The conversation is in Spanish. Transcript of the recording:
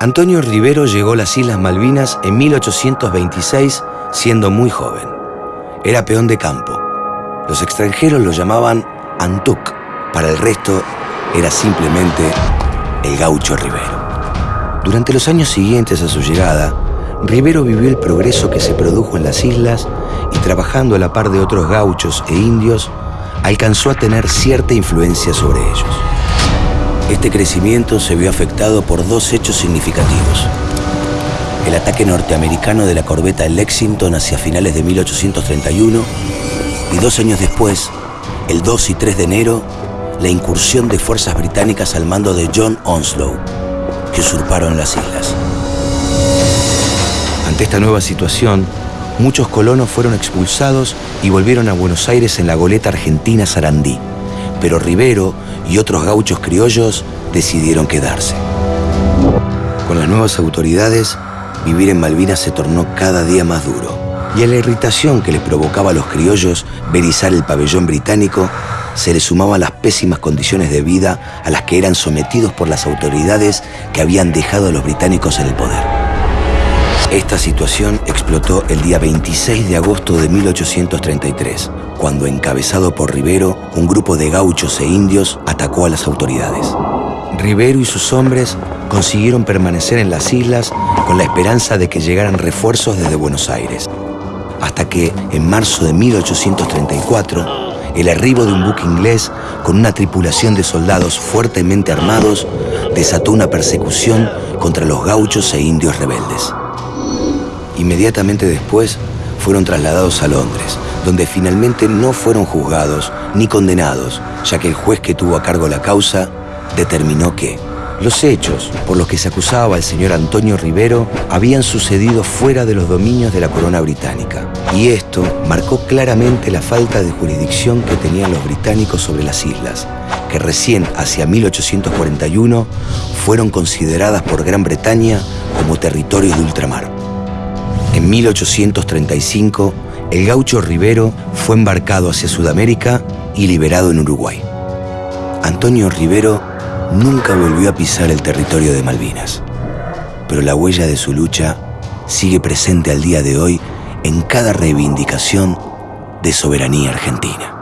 Antonio Rivero llegó a las Islas Malvinas en 1826 siendo muy joven. Era peón de campo. Los extranjeros lo llamaban Antuc. Para el resto era simplemente el gaucho Rivero. Durante los años siguientes a su llegada, Rivero vivió el progreso que se produjo en las islas y trabajando a la par de otros gauchos e indios, alcanzó a tener cierta influencia sobre ellos. Este crecimiento se vio afectado por dos hechos significativos. El ataque norteamericano de la corbeta Lexington hacia finales de 1831 y dos años después, el 2 y 3 de enero, la incursión de fuerzas británicas al mando de John Onslow, que usurparon las islas. Ante esta nueva situación, muchos colonos fueron expulsados y volvieron a Buenos Aires en la goleta argentina Sarandí, pero Rivero y otros gauchos criollos decidieron quedarse. Con las nuevas autoridades, vivir en Malvinas se tornó cada día más duro, y a la irritación que les provocaba a los criollos ver izar el pabellón británico, se le sumaban las pésimas condiciones de vida a las que eran sometidos por las autoridades que habían dejado a los británicos en el poder. Esta situación explotó el día 26 de agosto de 1833, cuando encabezado por Rivero, un grupo de gauchos e indios atacó a las autoridades. Rivero y sus hombres consiguieron permanecer en las islas con la esperanza de que llegaran refuerzos desde Buenos Aires, hasta que, en marzo de 1834, el arribo de un buque inglés con una tripulación de soldados fuertemente armados desató una persecución contra los gauchos e indios rebeldes. Inmediatamente después fueron trasladados a Londres, donde finalmente no fueron juzgados ni condenados, ya que el juez que tuvo a cargo la causa determinó que los hechos por los que se acusaba al señor Antonio Rivero habían sucedido fuera de los dominios de la corona británica. Y esto marcó claramente la falta de jurisdicción que tenían los británicos sobre las islas, que recién hacia 1841 fueron consideradas por Gran Bretaña como territorio de ultramar. En 1835, el gaucho Rivero fue embarcado hacia Sudamérica y liberado en Uruguay. Antonio Rivero nunca volvió a pisar el territorio de Malvinas, pero la huella de su lucha sigue presente al día de hoy en cada reivindicación de soberanía argentina.